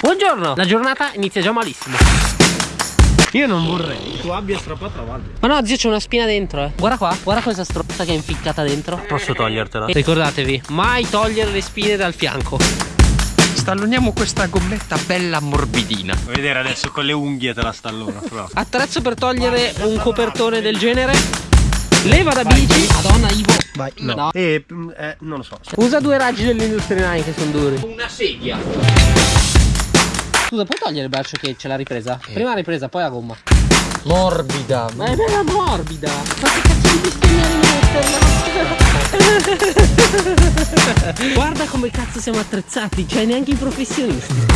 Buongiorno, la giornata inizia già malissimo. Io non vorrei tu abbia strappato la valle. Ma no, zio, c'è una spina dentro, eh. Guarda qua, guarda questa stronza che è inficcata dentro. Posso togliertela? E ricordatevi, mai togliere le spine dal fianco. Stalloniamo questa gommetta bella morbidina. Vuoi vedere adesso con le unghie te la stallona. Però. Attrezzo per togliere un copertone del genere. Leva da bici. Madonna, Ivo. Vai, no. no. E, eh, non lo so. Usa due raggi dell'Industria 9 che sono duri. Una sedia. Scusa, puoi togliere il braccio che c'è la ripresa? Eh. Prima la ripresa, poi la gomma. Morbida. Ma è bella morbida. Ma che cazzo di bestemmia rimetterla? Guarda come cazzo siamo attrezzati, cioè neanche i professionisti.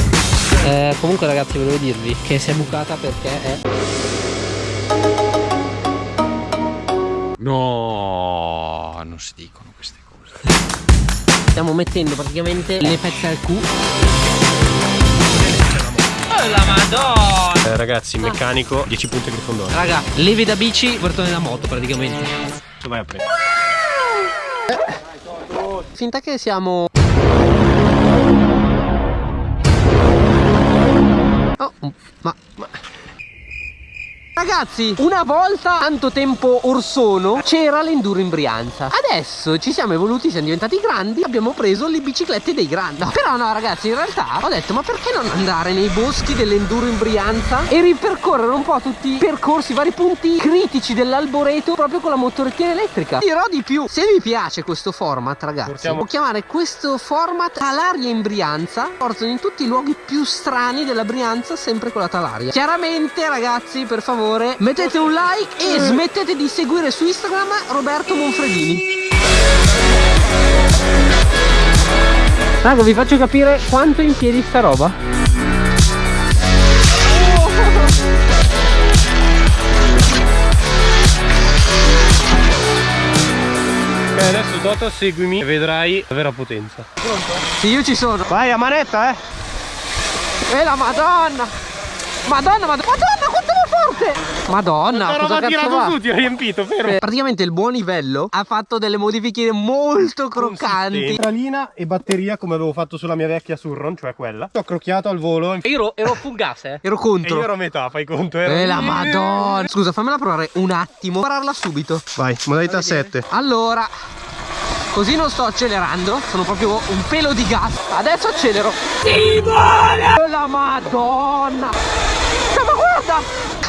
Eh, comunque ragazzi volevo dirvi che si è bucata perché è... No, non si dicono queste cose. Stiamo mettendo praticamente le pezze al Q la madonna. Eh, Ragazzi meccanico 10 punti grifondoro Raga levi da bici portone da moto praticamente. Tu vai a prendere. Eh. Finta che siamo Oh ma Ragazzi, una volta, tanto tempo or sono, c'era l'enduro in Brianza. Adesso ci siamo evoluti, siamo diventati grandi, abbiamo preso le biciclette dei grandi. Però no, ragazzi, in realtà ho detto, ma perché non andare nei boschi dell'enduro in Brianza e ripercorrere un po' tutti i percorsi, i vari punti critici dell'alboreto proprio con la motorettina elettrica? Dirò di più, se vi piace questo format, ragazzi, Portiamo. può chiamare questo format Talaria in Brianza. Portano in tutti i luoghi più strani della Brianza, sempre con la Talaria. Chiaramente, ragazzi, per favore favore mettete un like e smettete di seguire su Instagram Roberto Monfredini Raga vi faccio capire quanto è in piedi sta roba. Ok adesso Toto seguimi e vedrai la vera potenza. Pronto? Sì io ci sono. Vai a manetta eh. E la madonna. Madonna madonna Madonna quanto Madonna cosa cazzo va? su ti ho riempito fermo Praticamente il buon livello ha fatto delle modifiche molto croccanti. Centralina e batteria come avevo fatto sulla mia vecchia Surron Cioè quella. Ho crocchiato al volo. Io ero, ero fugasse Ero contro. E io ero a metà fai conto ero... Eh la madonna. Scusa fammela provare un attimo. Pararla subito. Vai modalità 7 Allora Così non sto accelerando, sono proprio un pelo di gas. Adesso accelero. Simone! La madonna! Ma guarda!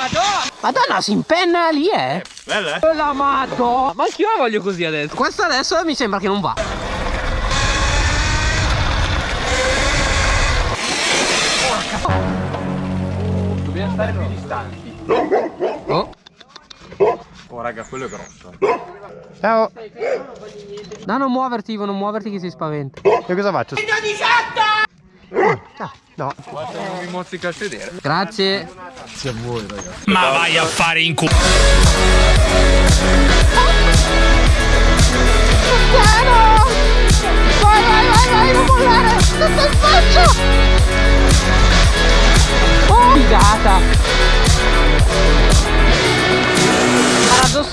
Madonna! Madonna si impenna lì eh? Bella eh? La madonna! Ma anch'io la voglio così adesso? Questa adesso mi sembra che non va. Dobbiamo stare più distanti. Oh. Oh raga quello è grosso. Ciao. No non muoverti Ivo non muoverti che si spaventa. Io cosa faccio? 118 ah. No. Basta non mi mozzica a sedere. Grazie. Grazie a voi, ragazzi. Ma vai a fare in culo. Piano!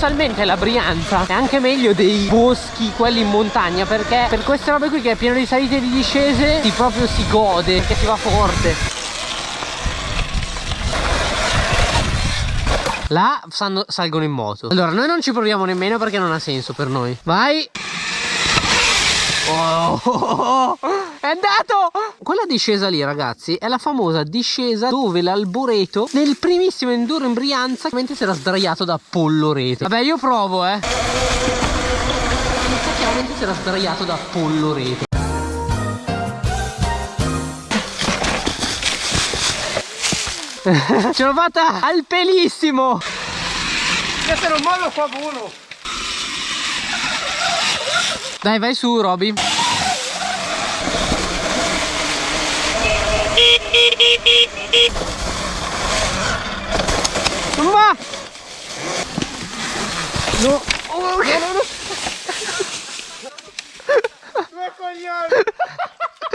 Paradossalmente la Brianza è anche meglio dei boschi, quelli in montagna, perché per queste robe qui che è pieno di salite e di discese si proprio si gode, che si va forte. Là salgono in moto Allora noi non ci proviamo nemmeno perché non ha senso per noi Vai oh, oh, oh, oh. È andato! Quella discesa lì, ragazzi, è la famosa discesa dove l'alboreto nel primissimo enduro in Brianza mentre si era sdraiato da pollo rete. Vabbè, io provo, eh. Effettivamente si era sdraiato da pollo rete. Ce l'ho fatta al pelissimo! Se non mollo fa volo! Dai, vai su, Roby. Ma! No! Oh, no, no, no! Due coglioni!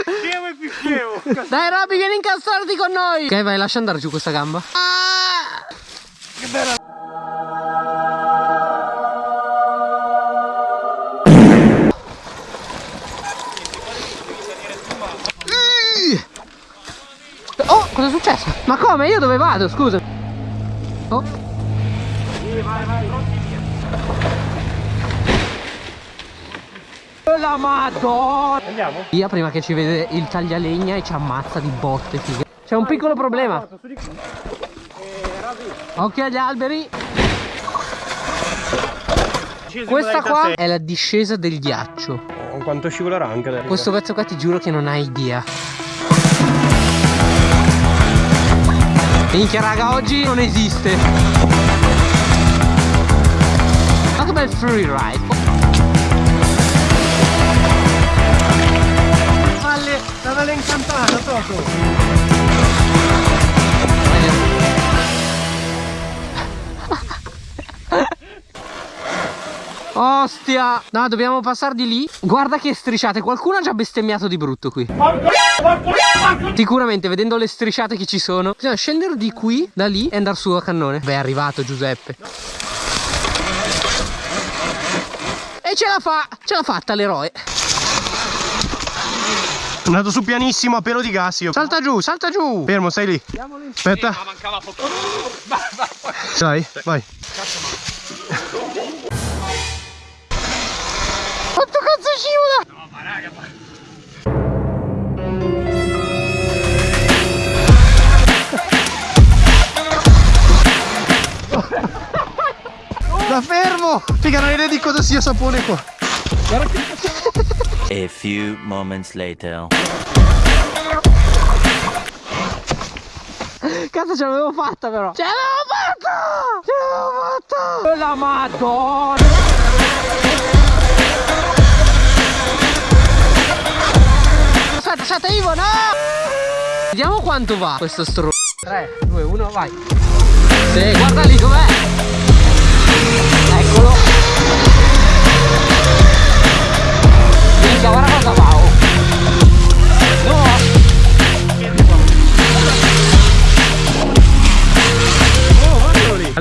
Scemo e più scemo! Dai Robby, vieni a incastrarti con noi! Ok, vai, lascia andare giù questa gamba. Ah! Che bella! Cosa è successo? Ma come? Io dove vado? Scusa. Oh. La madonna! Andiamo? Via prima che ci vede il taglialegna e ci ammazza di botte, figa. C'è un piccolo problema. Occhio agli alberi. Questa qua è la discesa del ghiaccio. Oh, quanto scivolerà anche adesso. Questo pezzo qua ti giuro che non hai idea. Minchia raga, oggi non esiste. Ma che bel free valle incantata, Toto. Ostia! No dobbiamo passare di lì. Guarda che strisciate Qualcuno ha già bestemmiato di brutto qui. Sicuramente vedendo le strisciate che ci sono. Bisogna scendere di qui Da lì e andare su a cannone. Beh è arrivato Giuseppe. E ce la fa Ce l'ha fatta l'eroe andato su pianissimo a pelo di gas io. Salta giù, salta giù. Fermo, stai lì. Aspetta. mancava poco. Dai, vai. Quanto cazzo scivola Da fermo! Figa, non hai idea di cosa sia sapone qua. A few moments later. Cazzo ce l'avevo fatta però. Ce l'avevo fatta! Ce l'avevo fatta! La madonna! Aspetta aspetta Ivo no! Vediamo quanto va questo stro 3 2 1 vai. Sì guarda lì com'è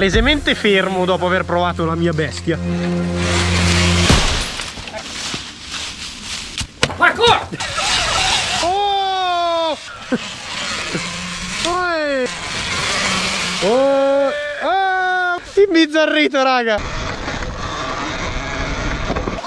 Palesemente fermo dopo aver provato la mia bestia. Oh! Oi! Oh! Ah! Imbizzarrito, raga! Ah,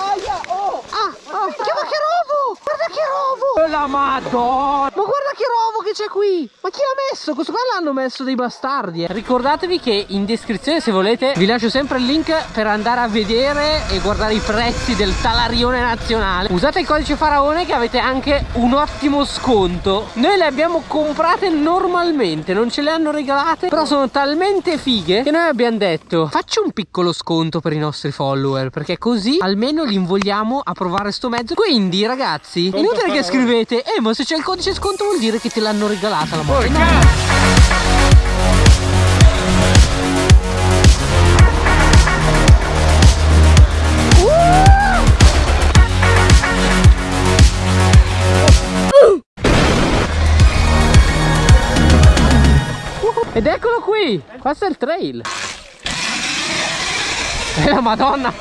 ah, chiama che rovo! Guarda che rovo! La madonna! Ma guarda che rovo che c'è qui! Ma chi l'ha messo? Questo qua l'hanno messo dei bastardi eh. Ricordatevi che in descrizione se volete vi lascio sempre il link per andare a vedere e guardare i prezzi del talarione nazionale Usate il codice faraone che avete anche un ottimo sconto Noi le abbiamo comprate normalmente, non ce le hanno regalate Però sono talmente fighe che noi abbiamo detto Faccio un piccolo sconto per i nostri follower Perché così almeno li invogliamo a provare sto mezzo Quindi ragazzi, inutile che scrivete Eh ma se c'è il codice sconto vuol dire che te l'hanno regalata la moto No. Ed eccolo qui, questo è il trail. E la madonna.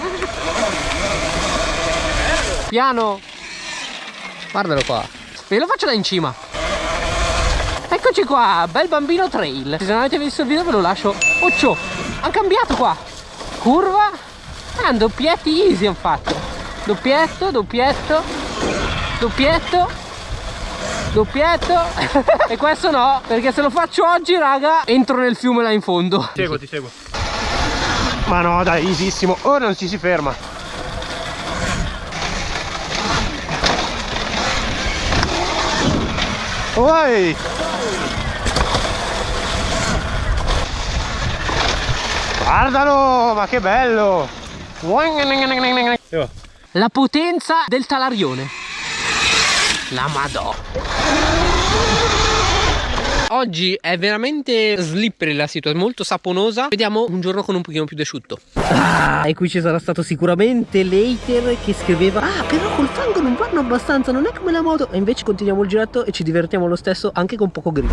Piano. Guardalo qua. Ve lo faccio da in cima. Eccoci qua, bel bambino trail. Se non avete visto il video ve lo lascio. Occio, ha cambiato qua. Curva. Ah, doppietti easy hanno fatto. Doppietto, doppietto, doppietto. Doppietto E questo no Perché se lo faccio oggi raga Entro nel fiume là in fondo Seguo, ti seguo. Ma no, dai, easissimo. Ora non ci si ferma. Oi! Guardalo, ma che bello! La potenza del talarione La madò Oggi è veramente slippery la situazione, molto saponosa. Vediamo un giorno con un pochino più d'asciutto. Ah, e qui ci sarà stato sicuramente l'hater che scriveva Ah, però col fango non vanno abbastanza, non è come la moto. E invece continuiamo il giretto e ci divertiamo lo stesso anche con poco grip.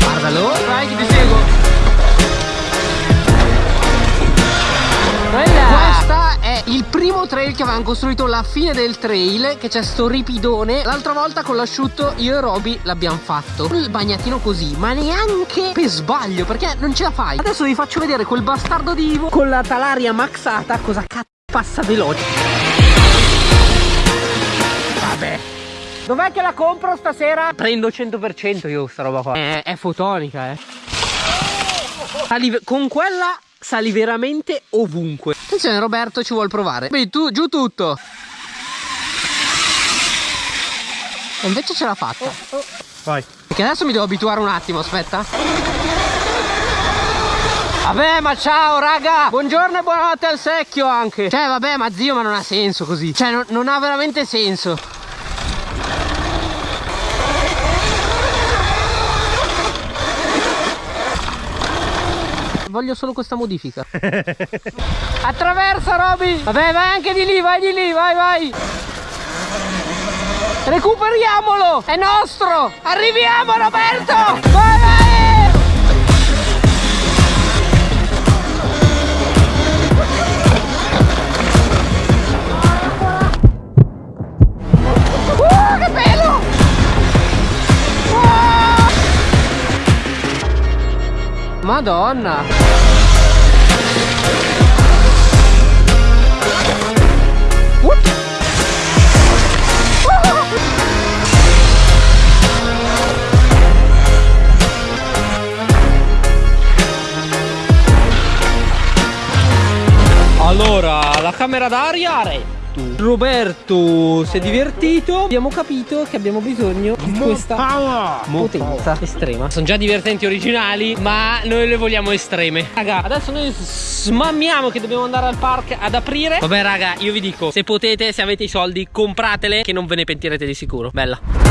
Guardalo, vai che ti seguo primo trail che avevamo costruito la fine del trail che c'è sto ripidone l'altra volta con l'asciutto io e Roby l'abbiamo fatto il bagnatino così ma neanche per sbaglio perché non ce la fai adesso vi faccio vedere quel bastardo di Ivo con la talaria maxata cosa cazzo passa veloce vabbè Dov'è che la compro stasera? Prendo 100% io sta roba qua. È, è fotonica, eh. Sali, con quella sali veramente ovunque. Attenzione Roberto ci vuol provare. Vedi tu, giù tutto. E invece ce l'ha fatta. Vai. Perché adesso mi devo abituare un attimo, aspetta. Vabbè ma ciao raga Buongiorno e buonanotte al secchio anche Cioè vabbè ma zio ma non ha senso così Cioè non, non ha veramente senso Voglio solo questa modifica. Attraversa Roby Vabbè vai anche di lì vai di lì vai vai! Recuperiamolo! È nostro! Arriviamo Roberto! Vai vai Madonna! Allora, la camera d'aria retto. Roberto si è divertito. Abbiamo capito che abbiamo bisogno di questa potenza estrema. Sono già divertenti originali, ma noi le vogliamo estreme. Raga, adesso noi smammiamo che dobbiamo andare al park ad aprire. Vabbè, raga, io vi dico, se potete, se avete i soldi, compratele che non ve ne pentirete di sicuro. Bella.